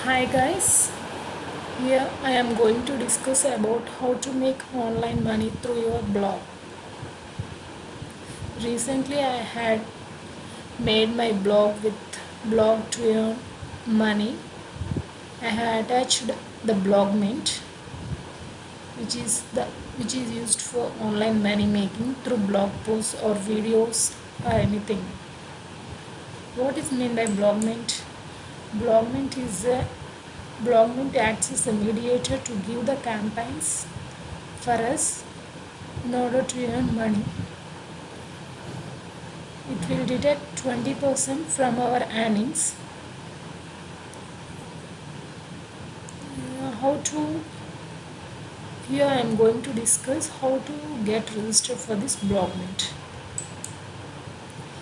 Hi guys, here I am going to discuss about how to make online money through your blog. Recently I had made my blog with blog to earn money. I had attached the blog mint which is the which is used for online money making through blog posts or videos or anything. What is meant by blog mint? Blog mint is a acts as a mediator to give the campaigns for us in order to earn money. It will deduct 20% from our earnings. Uh, how to here I am going to discuss how to get registered for this blog mint.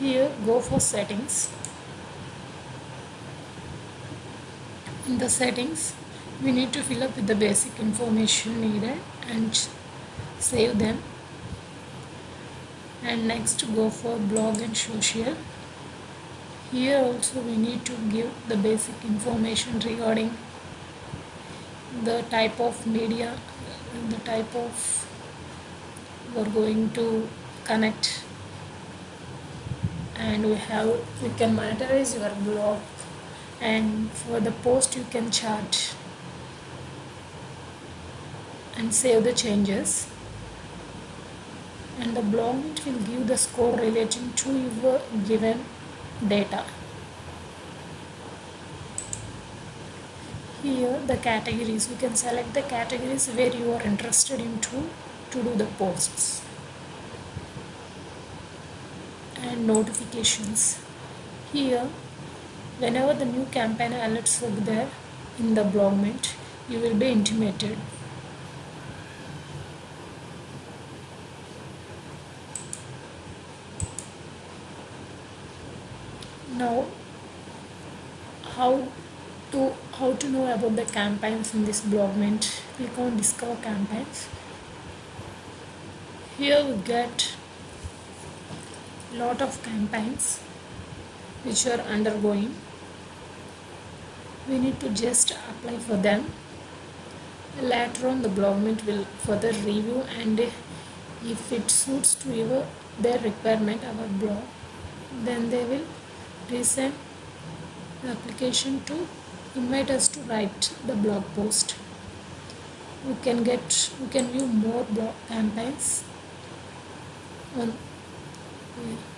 Here go for settings. In the settings. We need to fill up with the basic information needed and save them. And next go for blog and social. Here also we need to give the basic information regarding the type of media the type of we're going to connect. And we have we can monetize your blog and for the post you can charge and save the changes and the blog will give the score relating to your given data. Here the categories, we can select the categories where you are interested into to do the posts and notifications. Here whenever the new campaign alerts are there in the blog mint, you will be intimated. Now how to how to know about the campaigns in this blog mint click on discover campaigns. Here we get lot of campaigns which are undergoing we need to just apply for them later on the mint will further review and if it suits to your their requirement our blog then they will resend the application to invite us to write the blog post we can get we can view more blog campaigns on here.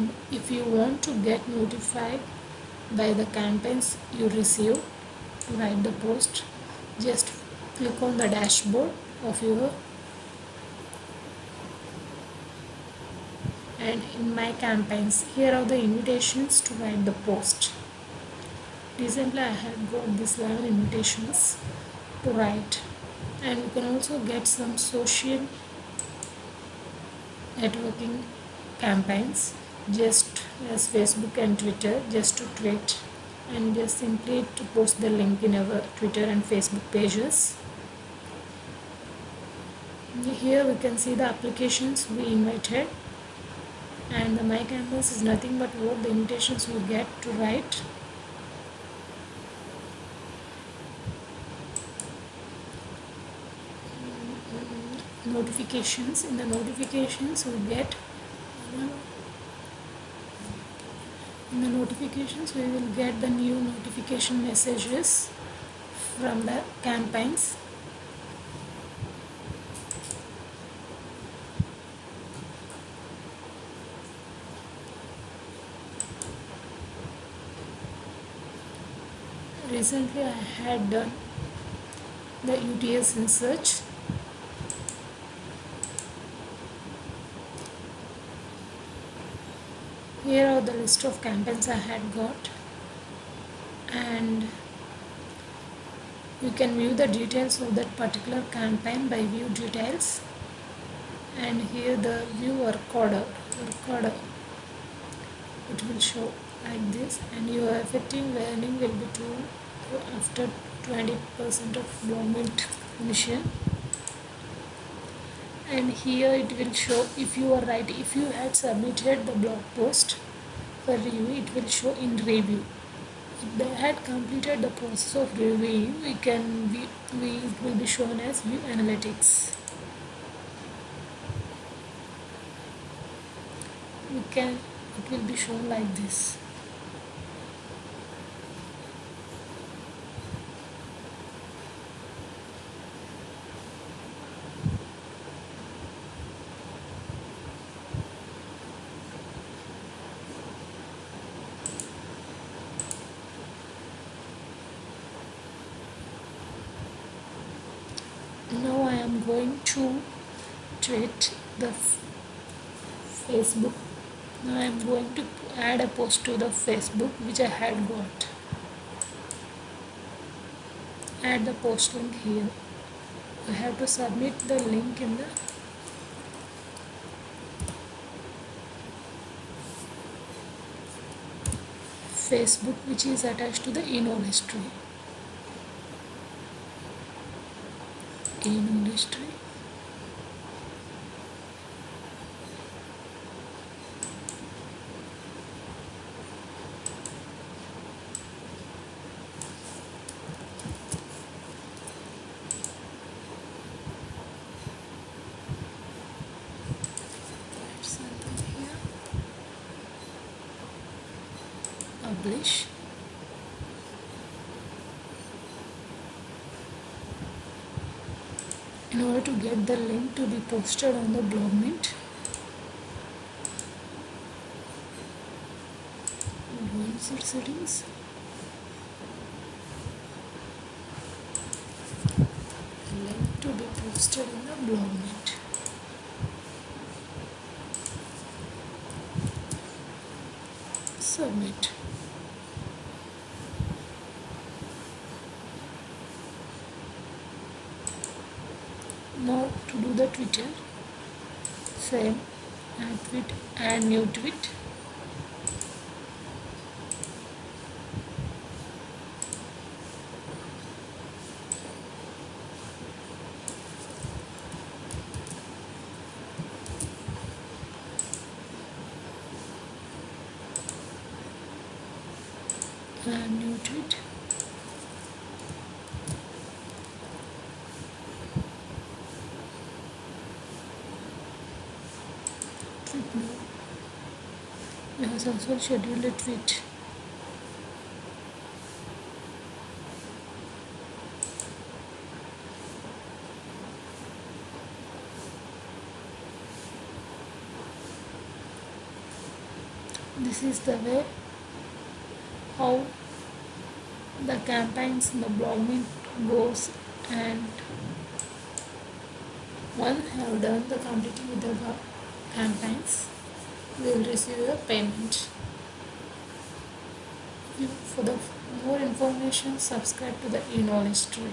And if you want to get notified by the campaigns you receive to write the post just click on the dashboard of your and in my campaigns here are the invitations to write the post. Recently I have got these 11 invitations to write. And you can also get some social networking campaigns just as Facebook and Twitter just to tweet and just simply to post the link in our Twitter and Facebook pages. Here we can see the applications we invited. And the my canvas is nothing but what the invitations we get to write. Notifications. In the notifications we get the notifications. We will get the new notification messages from the campaigns. Recently I had done the UTS in search here are the list of campaigns I had got. And you can view the details of that particular campaign by view details. And here the view recorder recorder. It will show like this. And your effective earning will be to after 20% of blog mint commission and here it will show if you are right if you had submitted the blog post for review it will show in review. If they had completed the process of reviewing we can be we it will be shown as view analytics. We can it will be shown like this now I am going to tweet the Facebook. Now I am going to add a post to the Facebook which I had got. Add the post link here. I have to submit the link in the Facebook which is attached to the email history in something here. Publish in order to get the link to be posted on the blog mint. Insert settings. Link to be posted in the blog mint submit now to do the twitter same add tweet add new tweet. Add new tweet also scheduled a tweet this is the way how the campaigns in the blogging goes and once have done the completing with the campaigns we will receive the payment. For the more information. Subscribe to the e-knowledge history